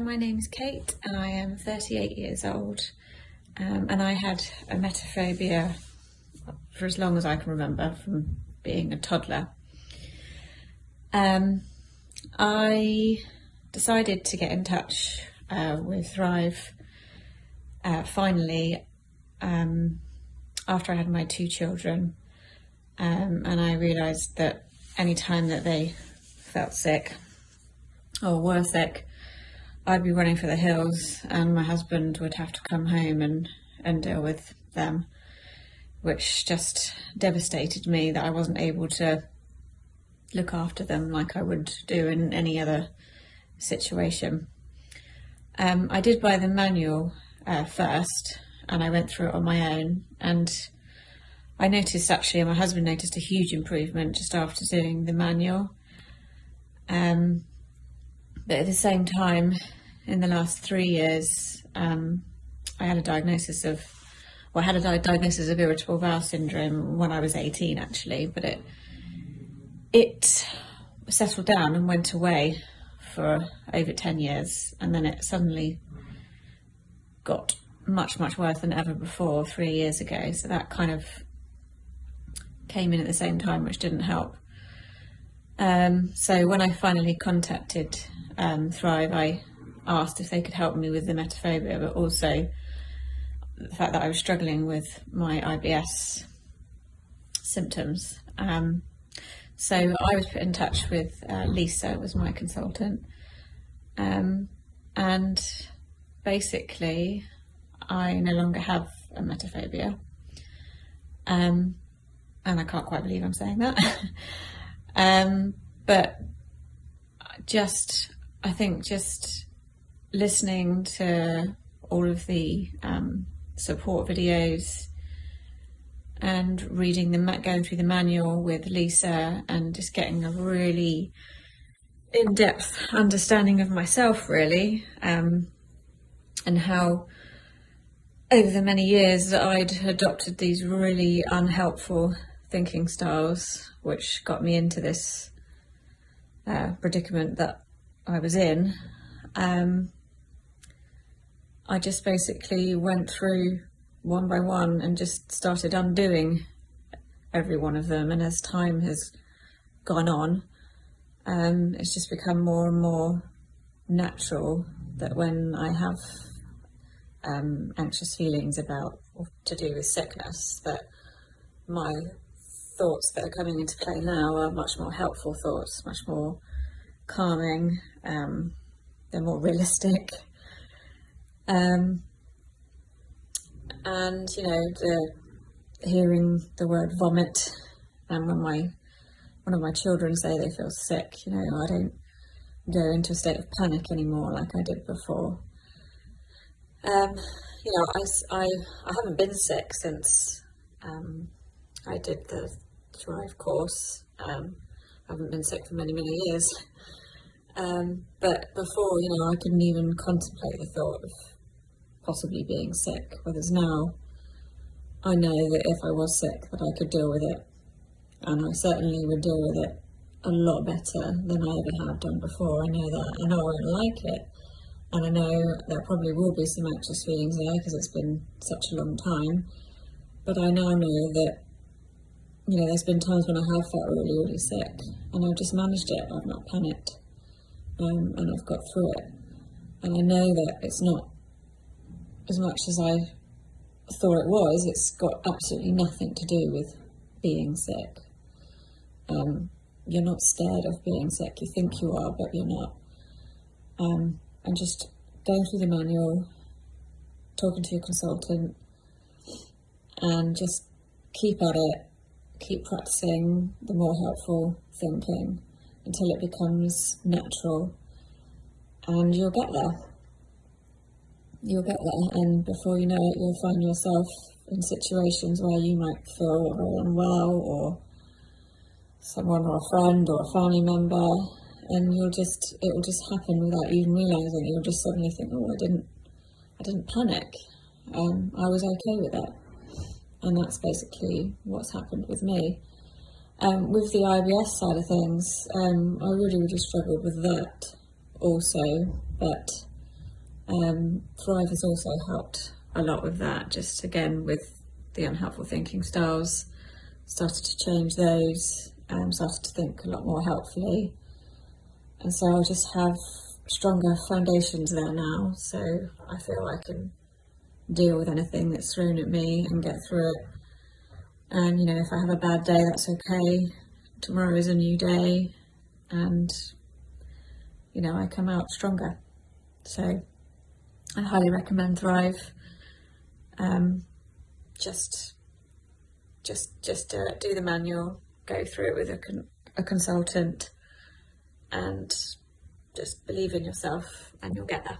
my name is Kate and I am 38 years old. Um, and I had a emetophobia for as long as I can remember from being a toddler. Um, I decided to get in touch uh, with Thrive uh, finally um, after I had my two children. Um, and I realised that any time that they felt sick or were sick I'd be running for the hills and my husband would have to come home and, and deal with them, which just devastated me that I wasn't able to look after them like I would do in any other situation. Um, I did buy the manual uh, first and I went through it on my own and I noticed actually, my husband noticed a huge improvement just after doing the manual. Um, but at the same time, in the last three years, um, I had a diagnosis of, well, I had a di diagnosis of irritable bowel syndrome when I was 18 actually, but it, it settled down and went away for over 10 years and then it suddenly got much, much worse than ever before three years ago. So that kind of came in at the same time, which didn't help. Um, so when I finally contacted um, Thrive, I asked if they could help me with the emetophobia, but also the fact that I was struggling with my IBS symptoms. Um, so I was put in touch with uh, Lisa, was my consultant, um, and basically I no longer have emetophobia. Um, and I can't quite believe I'm saying that. um, but just, I think just listening to all of the um, support videos and reading the going through the manual with Lisa and just getting a really in-depth understanding of myself really um, and how over the many years that I'd adopted these really unhelpful thinking styles which got me into this uh, predicament that I was in um, I just basically went through one by one and just started undoing every one of them. And as time has gone on, um, it's just become more and more natural that when I have um, anxious feelings about to do with sickness, that my thoughts that are coming into play now are much more helpful thoughts, much more calming, um, they're more realistic, um, and you know, the hearing the word vomit, and when my one of my children say they feel sick, you know, I don't go into a state of panic anymore like I did before. Um, you know, I, I, I haven't been sick since um, I did the Thrive course. Um, I haven't been sick for many, many years. Um, but before, you know, I couldn't even contemplate the thought of possibly being sick, whereas now I know that if I was sick that I could deal with it and I certainly would deal with it a lot better than I ever have done before. I know that. I know I won't like it and I know there probably will be some anxious feelings there because it's been such a long time but I now know that you know there's been times when I have felt really really sick and I've just managed it I've not panicked um, and I've got through it and I know that it's not as much as I thought it was, it's got absolutely nothing to do with being sick. Um, you're not scared of being sick. You think you are, but you're not. Um, and just going through the manual, talking to your consultant, and just keep at it, keep practicing the more helpful thinking until it becomes natural, and you'll get there you'll get there and before you know it you'll find yourself in situations where you might feel unwell or someone or a friend or a family member and you'll just it will just happen without even realizing. You'll just suddenly think oh I didn't I didn't panic. Um, I was okay with it and that's basically what's happened with me. Um, with the IBS side of things um, I really really struggled with that also but Um, Thrive has also helped a lot with that, just again with the unhelpful thinking styles, started to change those, um, started to think a lot more helpfully. And so I just have stronger foundations there now, so I feel I can deal with anything that's thrown at me and get through it. And you know, if I have a bad day, that's okay. Tomorrow is a new day, and you know, I come out stronger. So I highly recommend Thrive. Um, just, just, just uh, do the manual, go through it with a, con- a consultant, and just believe in yourself, and you'll get there.